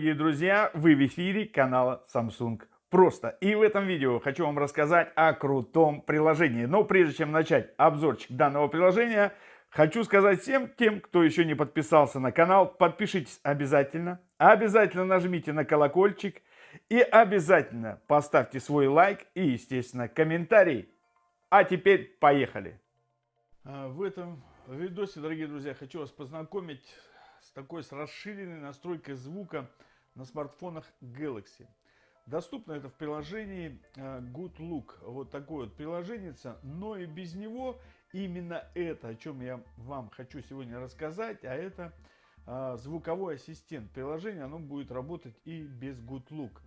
дорогие друзья! Вы в эфире канала Samsung Просто. И в этом видео хочу вам рассказать о крутом приложении. Но прежде чем начать обзорчик данного приложения, хочу сказать всем тем, кто еще не подписался на канал, подпишитесь обязательно. Обязательно нажмите на колокольчик и обязательно поставьте свой лайк и, естественно, комментарий. А теперь поехали! А, в этом видосе, дорогие друзья, хочу вас познакомить с такой с расширенной настройкой звука на смартфонах Galaxy. Доступно это в приложении э, Good Look. Вот такое вот приложение, но и без него именно это, о чем я вам хочу сегодня рассказать, а это э, звуковой ассистент. Приложение, оно будет работать и без Good Look.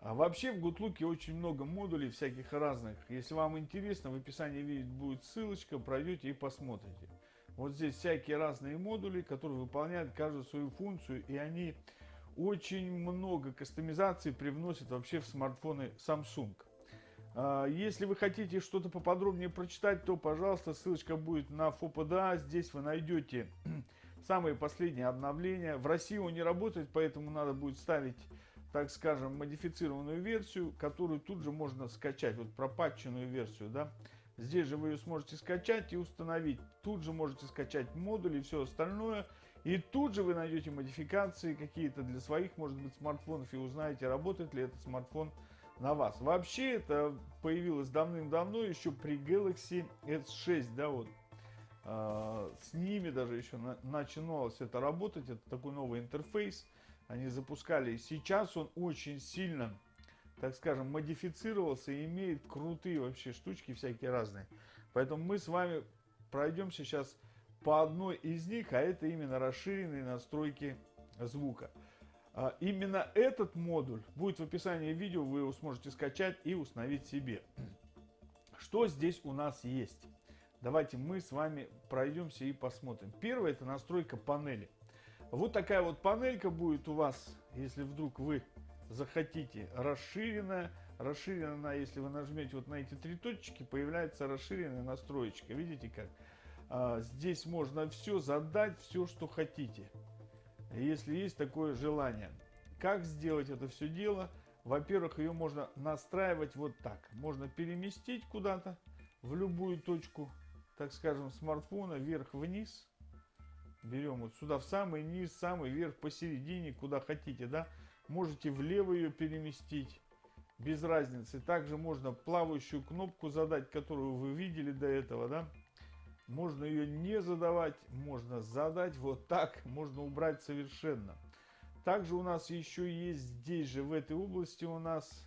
А вообще в GoodLook очень много модулей всяких разных. Если вам интересно, в описании видео будет ссылочка, пройдете и посмотрите. Вот здесь всякие разные модули, которые выполняют каждую свою функцию, и они очень много кастомизации привносят вообще в смартфоны Samsung. А, если вы хотите что-то поподробнее прочитать, то, пожалуйста, ссылочка будет на FOPDA. Здесь вы найдете самые последние обновления. В России он не работает, поэтому надо будет ставить, так скажем, модифицированную версию, которую тут же можно скачать, вот пропатченную версию, да. Здесь же вы ее сможете скачать и установить. Тут же можете скачать модули и все остальное. И тут же вы найдете модификации какие-то для своих, может быть, смартфонов и узнаете, работает ли этот смартфон на вас. Вообще это появилось давным-давно, еще при Galaxy S6, да, вот. А, с ними даже еще на, начиналось это работать, это такой новый интерфейс. Они запускали. Сейчас он очень сильно так скажем, модифицировался и имеет крутые вообще штучки всякие разные. Поэтому мы с вами пройдем сейчас по одной из них, а это именно расширенные настройки звука. А именно этот модуль будет в описании видео, вы его сможете скачать и установить себе. Что здесь у нас есть? Давайте мы с вами пройдемся и посмотрим. Первое это настройка панели. Вот такая вот панелька будет у вас, если вдруг вы захотите расширенная. Расширенная, если вы нажмете вот на эти три точки, появляется расширенная настроечка. Видите как? А, здесь можно все задать, все, что хотите. Если есть такое желание. Как сделать это все дело? Во-первых, ее можно настраивать вот так. Можно переместить куда-то в любую точку, так скажем, смартфона вверх-вниз. Берем вот сюда в самый низ, самый верх, посередине, куда хотите, да. Можете влево ее переместить, без разницы. Также можно плавающую кнопку задать, которую вы видели до этого, да. Можно ее не задавать, можно задать вот так, можно убрать совершенно. Также у нас еще есть здесь же, в этой области у нас...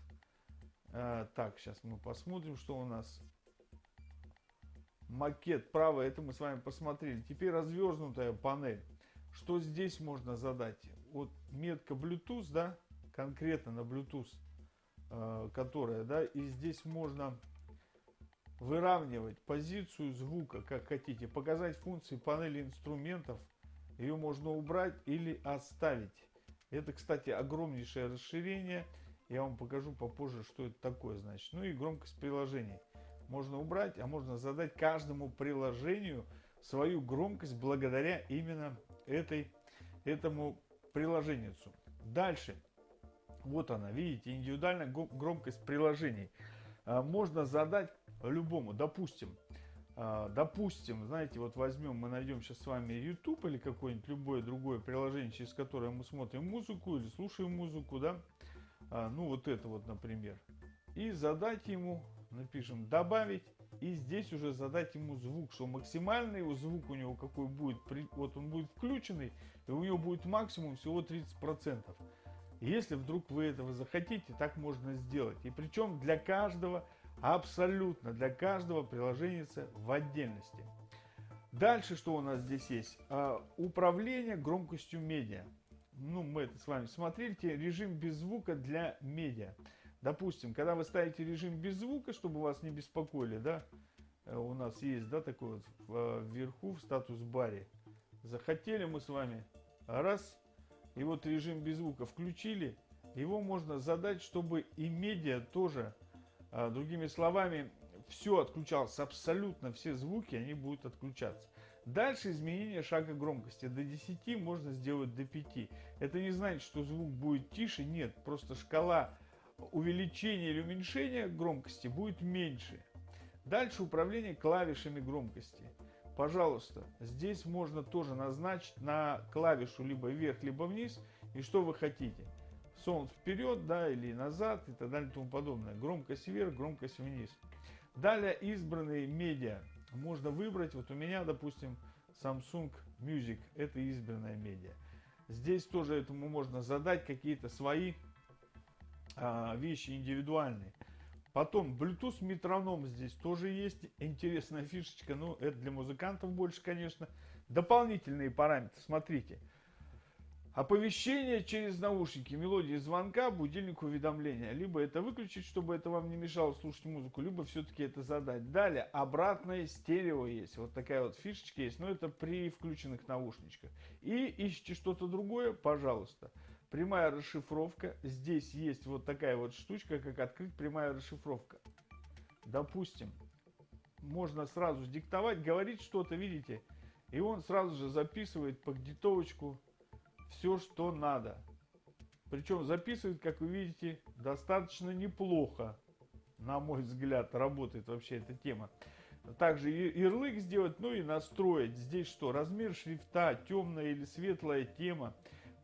Э, так, сейчас мы посмотрим, что у нас. Макет правый, это мы с вами посмотрели. Теперь развернутая панель. Что здесь можно задать? Вот метка Bluetooth, да, конкретно на Bluetooth, э, которая, да, и здесь можно выравнивать позицию звука, как хотите, показать функции панели инструментов, ее можно убрать или оставить. Это, кстати, огромнейшее расширение, я вам покажу попозже, что это такое, значит. Ну и громкость приложений. Можно убрать, а можно задать каждому приложению свою громкость благодаря именно этой, этому приложенницу. Дальше. Вот она, видите, индивидуальная громкость приложений. А, можно задать любому, допустим, а, допустим, знаете, вот возьмем, мы найдем сейчас с вами YouTube или какое-нибудь любое другое приложение, через которое мы смотрим музыку или слушаем музыку, да, а, ну вот это вот, например, и задать ему, напишем, добавить, и здесь уже задать ему звук, что максимальный звук у него какой будет, вот он будет включенный, и у него будет максимум всего 30%. Если вдруг вы этого захотите, так можно сделать. И причем для каждого, абсолютно для каждого приложения в отдельности. Дальше что у нас здесь есть? А, управление громкостью медиа. Ну, мы это с вами смотрели. Режим без звука для медиа. Допустим, когда вы ставите режим без звука, чтобы вас не беспокоили, да, э, у нас есть, да, такой вот вверху в статус-баре. Захотели мы с вами, раз, и вот режим без звука включили, его можно задать, чтобы и медиа тоже, а, другими словами, все отключалось, абсолютно все звуки, они будут отключаться. Дальше изменение шага громкости. До 10 можно сделать до 5. Это не значит, что звук будет тише. Нет, просто шкала увеличения или уменьшения громкости будет меньше. Дальше управление клавишами громкости. Пожалуйста, здесь можно тоже назначить на клавишу либо вверх, либо вниз. И что вы хотите. Сон вперед, да, или назад и так далее и тому подобное. Громкость вверх, громкость вниз. Далее избранные медиа можно выбрать. Вот у меня, допустим, Samsung Music. Это избранная медиа. Здесь тоже этому можно задать какие-то свои а, вещи индивидуальные. Потом Bluetooth метроном здесь тоже есть. Интересная фишечка. Ну, это для музыкантов больше, конечно. Дополнительные параметры. Смотрите. Оповещение через наушники, мелодии звонка, будильник уведомления. Либо это выключить, чтобы это вам не мешало слушать музыку, либо все-таки это задать. Далее, обратное стерео есть. Вот такая вот фишечка есть, но это при включенных наушничках. И ищите что-то другое, пожалуйста. Прямая расшифровка. Здесь есть вот такая вот штучка, как открыть прямая расшифровка. Допустим, можно сразу диктовать, говорить что-то, видите, и он сразу же записывает по дитовочку все, что надо. Причем записывает, как вы видите, достаточно неплохо. На мой взгляд, работает вообще эта тема. Также ярлык сделать, ну и настроить. Здесь что? Размер шрифта, темная или светлая тема.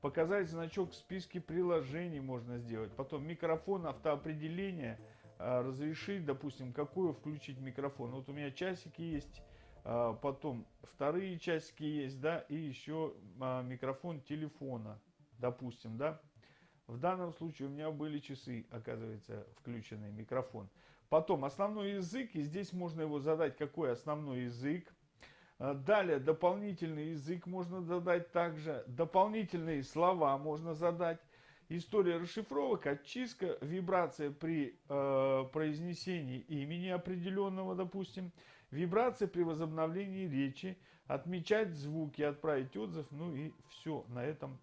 Показать значок в списке приложений можно сделать. Потом микрофон автоопределения. А, разрешить, допустим, какую включить микрофон. Вот у меня часики есть а, потом вторые часики есть, да, и еще а, микрофон телефона, допустим, да. В данном случае у меня были часы, оказывается, включенный микрофон. Потом основной язык, и здесь можно его задать, какой основной язык. А, далее дополнительный язык можно задать также, дополнительные слова можно задать. История расшифровок, очистка, вибрация при э, произнесении имени определенного, допустим, вибрация при возобновлении речи, отмечать звуки, отправить отзыв, ну и все на этом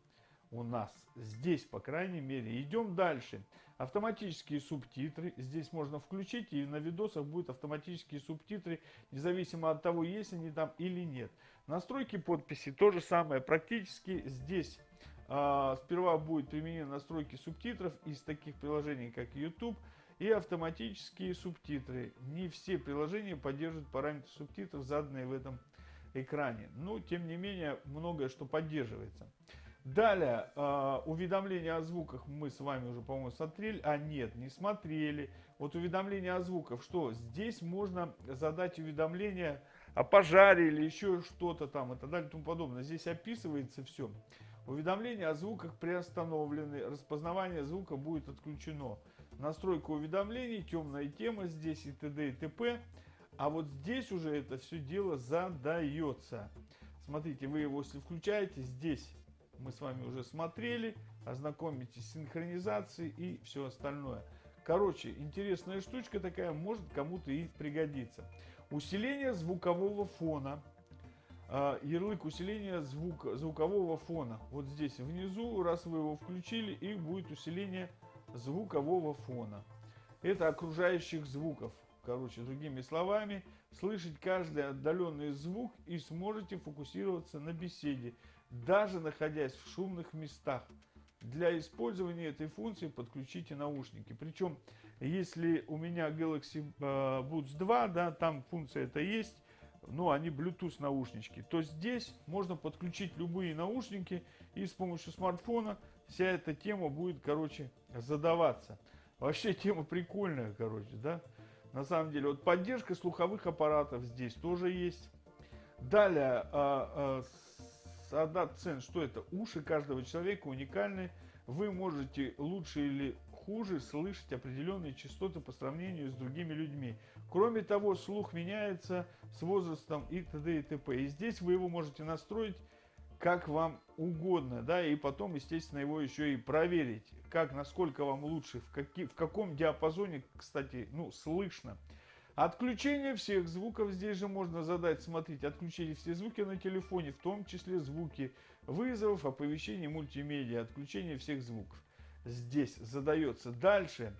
у нас. Здесь, по крайней мере. Идем дальше. Автоматические субтитры. Здесь можно включить, и на видосах будут автоматические субтитры, независимо от того, есть они там или нет. Настройки подписи то же самое. Практически здесь а, сперва будет применены настройки субтитров из таких приложений, как YouTube, и автоматические субтитры. Не все приложения поддерживают параметры субтитров, заданные в этом экране. Но, тем не менее, многое что поддерживается. Далее, э, уведомления о звуках мы с вами уже, по-моему, смотрели. А нет, не смотрели. Вот уведомления о звуках, что здесь можно задать уведомление о пожаре или еще что-то там и так далее и тому подобное. Здесь описывается все. Уведомления о звуках приостановлены, распознавание звука будет отключено. Настройка уведомлений, темная тема здесь и т.д. и т.п. А вот здесь уже это все дело задается. Смотрите, вы его если включаете, здесь мы с вами уже смотрели, ознакомитесь с синхронизацией и все остальное. Короче, интересная штучка такая, может кому-то и пригодится. Усиление звукового фона. А, ярлык усиления звук, звукового фона. Вот здесь внизу, раз вы его включили, и будет усиление звукового фона. Это окружающих звуков. Короче, другими словами, слышать каждый отдаленный звук и сможете фокусироваться на беседе, даже находясь в шумных местах. Для использования этой функции подключите наушники. Причем, если у меня Galaxy а, Buds 2, да, там функция это есть, ну, они Bluetooth наушнички, то здесь можно подключить любые наушники и с помощью смартфона вся эта тема будет, короче, задаваться. Вообще тема прикольная, короче, да? На самом деле, вот поддержка слуховых аппаратов здесь тоже есть. Далее, а, а, одна цен, что это? Уши каждого человека уникальны. Вы можете лучше или хуже слышать определенные частоты по сравнению с другими людьми. Кроме того, слух меняется с возрастом и т.д. и т.п. И здесь вы его можете настроить как вам угодно, да, и потом, естественно, его еще и проверить, как, насколько вам лучше, в, каки, в каком диапазоне, кстати, ну, слышно. Отключение всех звуков здесь же можно задать, смотрите, отключение все звуки на телефоне, в том числе звуки вызовов, оповещений, мультимедиа, отключение всех звуков здесь задается. Дальше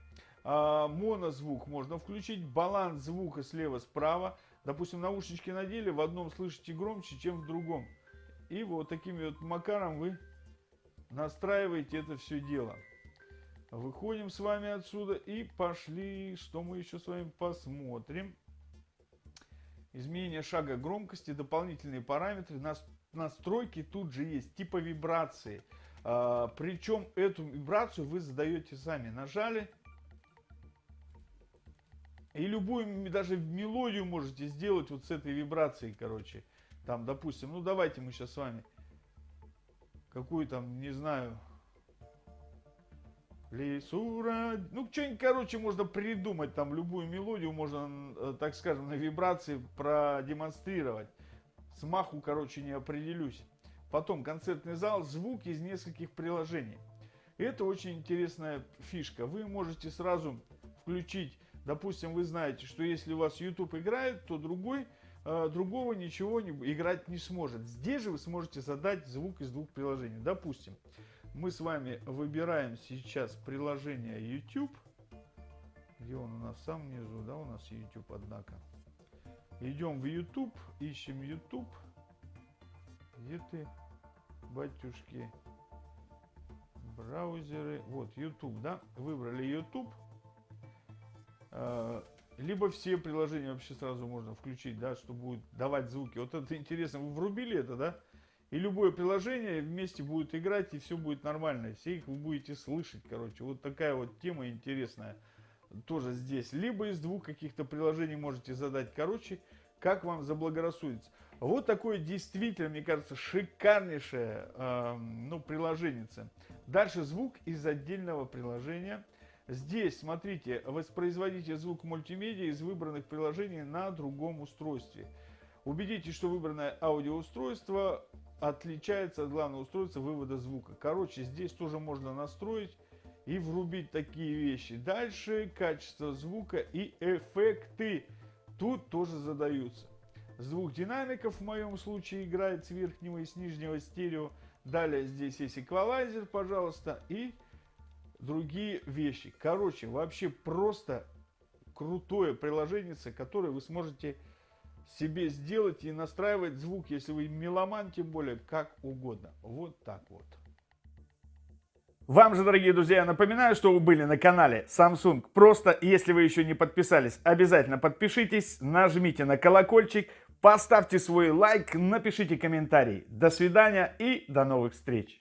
а, монозвук можно включить, баланс звука слева-справа, допустим, наушнички надели, в одном слышите громче, чем в другом. И вот таким вот макаром вы настраиваете это все дело. Выходим с вами отсюда и пошли, что мы еще с вами посмотрим. Изменение шага громкости, дополнительные параметры, настройки тут же есть, типа вибрации. А, причем эту вибрацию вы задаете сами. Нажали. И любую, даже мелодию можете сделать вот с этой вибрацией, короче. Там, допустим, ну давайте мы сейчас с вами какую там, не знаю, Лисура, ну что-нибудь, короче, можно придумать, там любую мелодию можно, э, так скажем, на вибрации продемонстрировать. Смаху, короче, не определюсь. Потом концертный зал, звук из нескольких приложений. Это очень интересная фишка. Вы можете сразу включить, допустим, вы знаете, что если у вас YouTube играет, то другой другого ничего не, играть не сможет. Здесь же вы сможете задать звук из двух приложений. Допустим, мы с вами выбираем сейчас приложение YouTube. Где он у нас? В самом низу, да, у нас YouTube, однако. Идем в YouTube, ищем YouTube. Где ты, батюшки? Браузеры. Вот, YouTube, да? Выбрали YouTube. Либо все приложения вообще сразу можно включить, да, что будет давать звуки. Вот это интересно, вы врубили это, да? И любое приложение вместе будет играть, и все будет нормально. Все их вы будете слышать, короче. Вот такая вот тема интересная тоже здесь. Либо из двух каких-то приложений можете задать, короче, как вам заблагорассудится. Вот такое действительно, мне кажется, шикарнейшее э, ну, приложение. Дальше звук из отдельного приложения – Здесь, смотрите, воспроизводите звук мультимедиа из выбранных приложений на другом устройстве. Убедитесь, что выбранное аудиоустройство отличается от главного устройства вывода звука. Короче, здесь тоже можно настроить и врубить такие вещи. Дальше качество звука и эффекты. Тут тоже задаются. Звук динамиков в моем случае играет с верхнего и с нижнего стерео. Далее здесь есть эквалайзер, пожалуйста, и другие вещи. Короче, вообще просто крутое приложение, которое вы сможете себе сделать и настраивать звук, если вы меломан, тем более, как угодно. Вот так вот. Вам же, дорогие друзья, напоминаю, что вы были на канале Samsung. Просто, если вы еще не подписались, обязательно подпишитесь, нажмите на колокольчик, поставьте свой лайк, напишите комментарий. До свидания и до новых встреч!